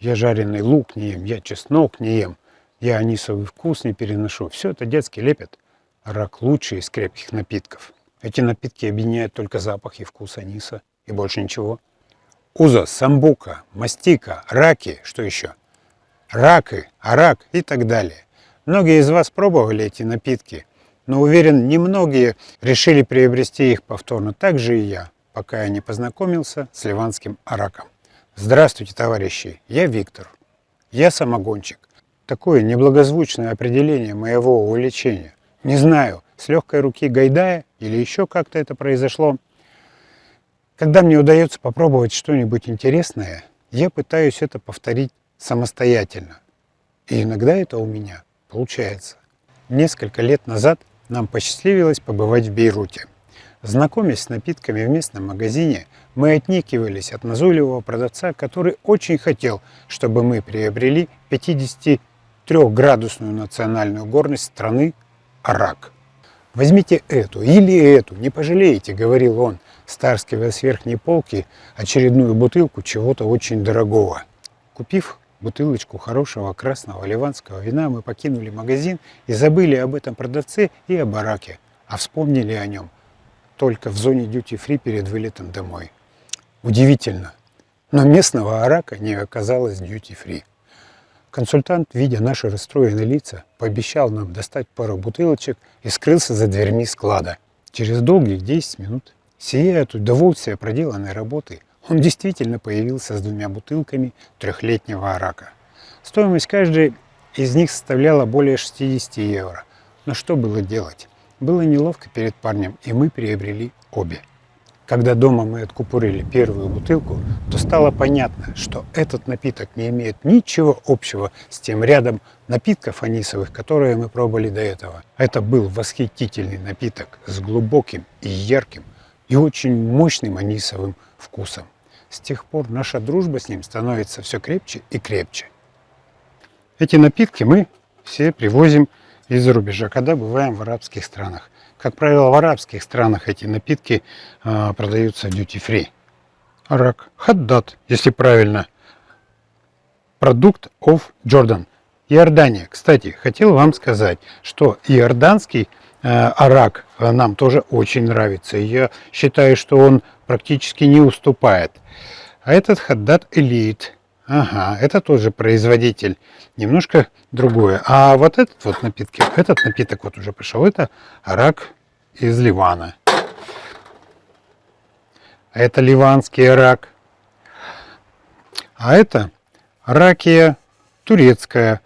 Я жареный лук не ем, я чеснок не ем, я анисовый вкус не переношу. Все это детский лепет. Рак лучший из крепких напитков. Эти напитки объединяют только запах и вкус аниса. И больше ничего. Уза, самбука, мастика, раки, что еще? Раки, арак и так далее. Многие из вас пробовали эти напитки, но уверен, немногие решили приобрести их повторно. Так же и я, пока я не познакомился с ливанским араком. Здравствуйте, товарищи, я Виктор. Я самогончик. Такое неблагозвучное определение моего увлечения. Не знаю, с легкой руки Гайдая или еще как-то это произошло. Когда мне удается попробовать что-нибудь интересное, я пытаюсь это повторить самостоятельно. И иногда это у меня получается. Несколько лет назад нам посчастливилось побывать в Бейруте. Знакомясь с напитками в местном магазине, мы отникивались от назойливого продавца, который очень хотел, чтобы мы приобрели 53-градусную национальную горность страны Арак. «Возьмите эту или эту, не пожалеете», — говорил он, старскивая с верхней полки очередную бутылку чего-то очень дорогого. Купив бутылочку хорошего красного ливанского вина, мы покинули магазин и забыли об этом продавце и о бараке, а вспомнили о нем только в зоне дьюти-фри перед вылетом домой. Удивительно, но местного арака не оказалось дьюти-фри. Консультант, видя наши расстроенные лица, пообещал нам достать пару бутылочек и скрылся за дверьми склада. Через долгих 10 минут, сияя от удовольствия проделанной работы, он действительно появился с двумя бутылками трехлетнего арака. Стоимость каждой из них составляла более 60 евро. Но что было делать? Было неловко перед парнем, и мы приобрели обе. Когда дома мы откупорили первую бутылку, то стало понятно, что этот напиток не имеет ничего общего с тем рядом напитков анисовых, которые мы пробовали до этого. Это был восхитительный напиток с глубоким и ярким и очень мощным анисовым вкусом. С тех пор наша дружба с ним становится все крепче и крепче. Эти напитки мы все привозим из-за рубежа, когда бываем в арабских странах. Как правило, в арабских странах эти напитки э, продаются duty-free. Арак. Хаддат, если правильно. Продукт of Jordan. Иордания. Кстати, хотел вам сказать, что иорданский э, арак нам тоже очень нравится. Я считаю, что он практически не уступает. А этот Хаддат Элит. Ага, это тоже производитель. Немножко другое. А вот этот вот напитки, этот напиток вот уже пришел. Это арак из Ливана. Это ливанский арак. А это ракия турецкая,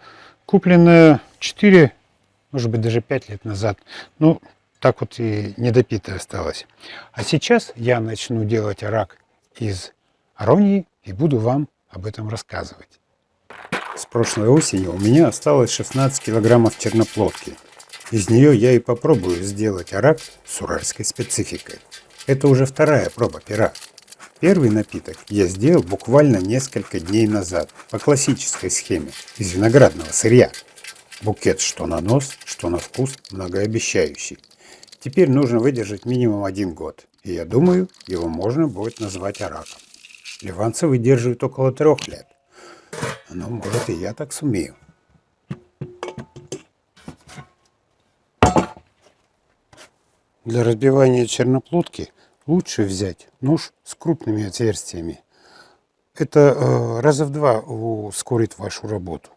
купленная 4, может быть даже 5 лет назад. Ну, так вот и недопитая осталась. А сейчас я начну делать арак из аронии и буду вам об этом рассказывать. С прошлой осени у меня осталось 16 килограммов черноплодки. Из нее я и попробую сделать арак с уральской спецификой. Это уже вторая проба пера. Первый напиток я сделал буквально несколько дней назад по классической схеме из виноградного сырья. Букет что на нос, что на вкус многообещающий. Теперь нужно выдержать минимум один год, и я думаю, его можно будет назвать араком. Ливанцы выдерживают около трех лет. Ну, может, и я так сумею. Для разбивания черноплодки лучше взять нож с крупными отверстиями. Это э, раза в два ускорит вашу работу.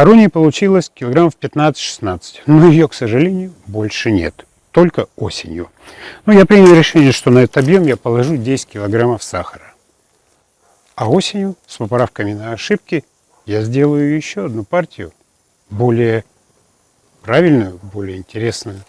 Аронии получилось килограммов 15-16, но ее, к сожалению, больше нет, только осенью. Но я принял решение, что на этот объем я положу 10 килограммов сахара. А осенью, с поправками на ошибки, я сделаю еще одну партию более правильную, более интересную.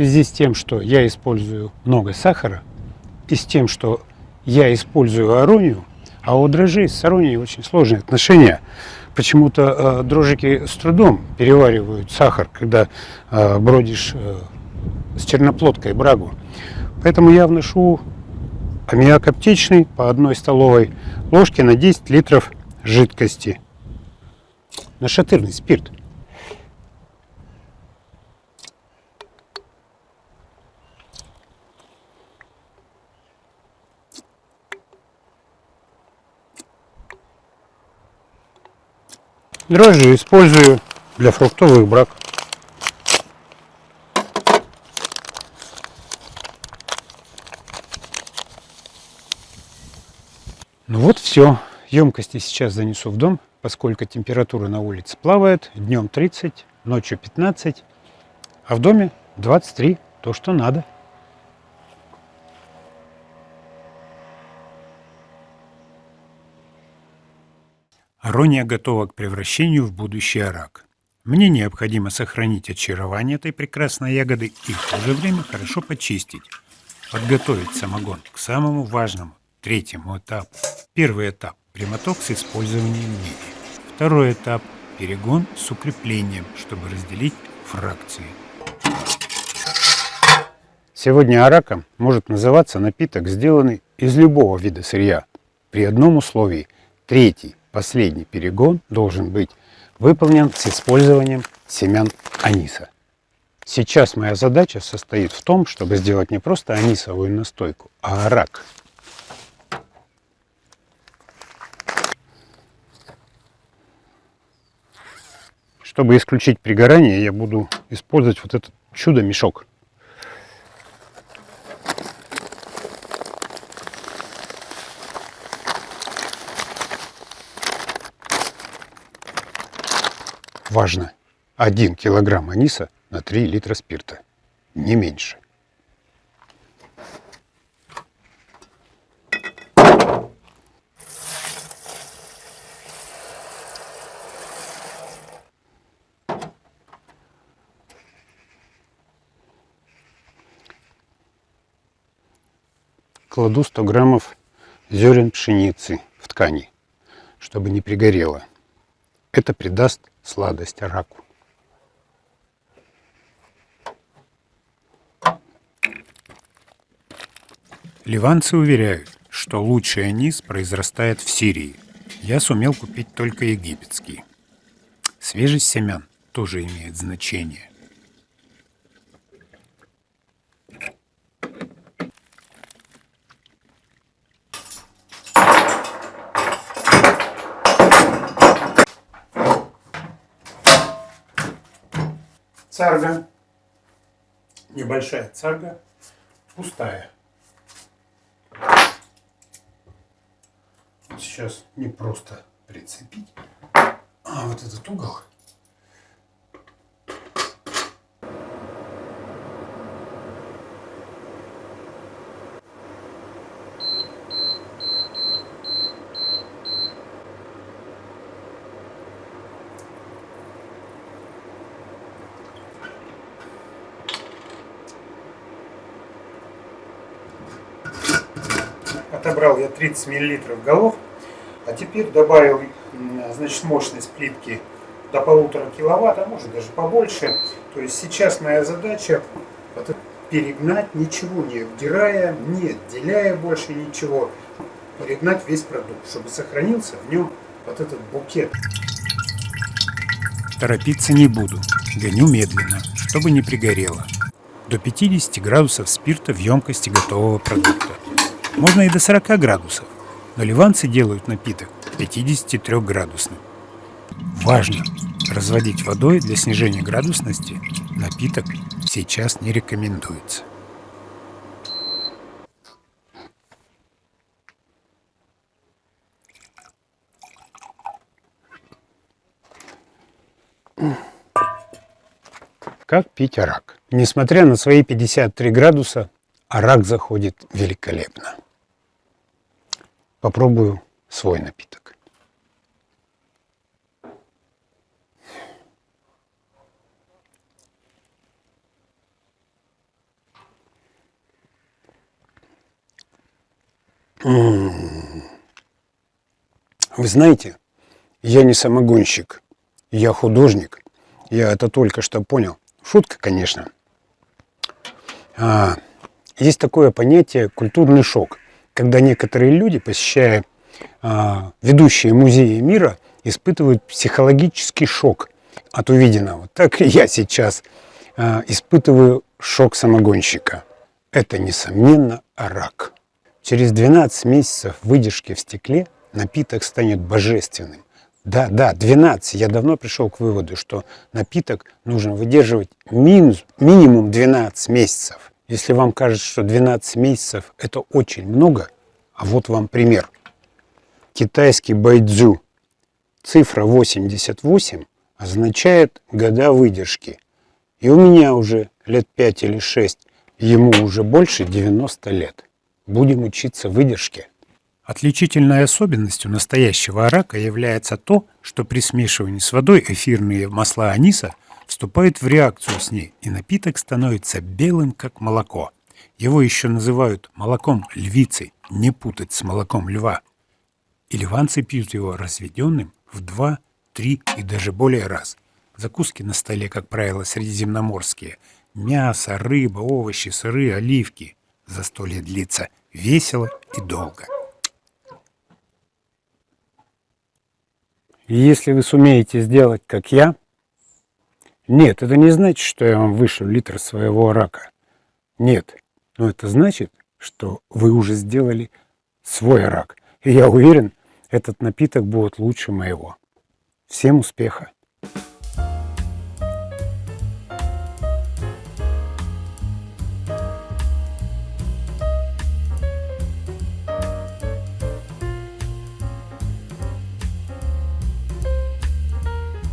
Связи с тем, что я использую много сахара, и с тем, что я использую аронию, а у дрожжей с аронией очень сложные отношения. Почему-то э, дрожжики с трудом переваривают сахар, когда э, бродишь э, с черноплодкой брагу. Поэтому я вношу аммиак аптечный по одной столовой ложке на 10 литров жидкости. Нашатырный спирт. Дрожжи использую для фруктовых брак. Ну вот все. Емкости сейчас занесу в дом, поскольку температура на улице плавает. Днем 30, ночью 15, а в доме 23, то что надо. Арония готова к превращению в будущий арак. Мне необходимо сохранить очарование этой прекрасной ягоды и в то же время хорошо почистить. Подготовить самогон к самому важному, третьему этапу. Первый этап – прямоток с использованием меди. Второй этап – перегон с укреплением, чтобы разделить фракции. Сегодня араком может называться напиток, сделанный из любого вида сырья, при одном условии – третий Последний перегон должен быть выполнен с использованием семян аниса. Сейчас моя задача состоит в том, чтобы сделать не просто анисовую настойку, а арак. Чтобы исключить пригорание, я буду использовать вот этот чудо-мешок. Важно! 1 килограмм аниса на 3 литра спирта. Не меньше. Кладу 100 граммов зерен пшеницы в ткани, чтобы не пригорело. Это придаст сладость раку. Ливанцы уверяют, что лучший анис произрастает в Сирии. Я сумел купить только египетский. Свежесть семян тоже имеет значение. Царга, небольшая царга, пустая. Сейчас не просто прицепить, а вот этот угол отобрал я 30 миллилитров голов, а теперь добавил значит, мощность плитки до полутора киловатт, а может даже побольше. То есть сейчас моя задача перегнать, ничего не вдирая, не отделяя больше ничего, перегнать весь продукт, чтобы сохранился в нем вот этот букет. Торопиться не буду. Гоню медленно, чтобы не пригорело. До 50 градусов спирта в емкости готового продукта. Можно и до 40 градусов, но ливанцы делают напиток 53 градусным. Важно! Разводить водой для снижения градусности напиток сейчас не рекомендуется. Как пить арак? Несмотря на свои 53 градуса, арак заходит великолепно. Попробую свой напиток. Вы знаете, я не самогонщик, я художник. Я это только что понял. Шутка, конечно. А, есть такое понятие культурный шок, когда некоторые люди, посещая а, ведущие музеи мира, испытывают психологический шок от увиденного. Так и я сейчас а, испытываю шок самогонщика. Это, несомненно, рак. Через 12 месяцев выдержки в стекле напиток станет божественным. Да, да, 12. Я давно пришел к выводу, что напиток нужно выдерживать минус, минимум 12 месяцев. Если вам кажется, что 12 месяцев это очень много, а вот вам пример. Китайский байдзю. Цифра 88 означает года выдержки. И у меня уже лет 5 или 6, ему уже больше 90 лет. Будем учиться выдержке. Отличительной особенностью настоящего арака является то, что при смешивании с водой эфирные масла аниса вступают в реакцию с ней, и напиток становится белым, как молоко. Его еще называют молоком львицы, не путать с молоком льва. И ливанцы пьют его разведенным в два, три и даже более раз. Закуски на столе, как правило, средиземноморские. Мясо, рыба, овощи, сыры, оливки. Застолье длится весело и долго. Если вы сумеете сделать, как я, нет, это не значит, что я вам вышлю литр своего рака. Нет, но это значит, что вы уже сделали свой рак. И я уверен, этот напиток будет лучше моего. Всем успеха!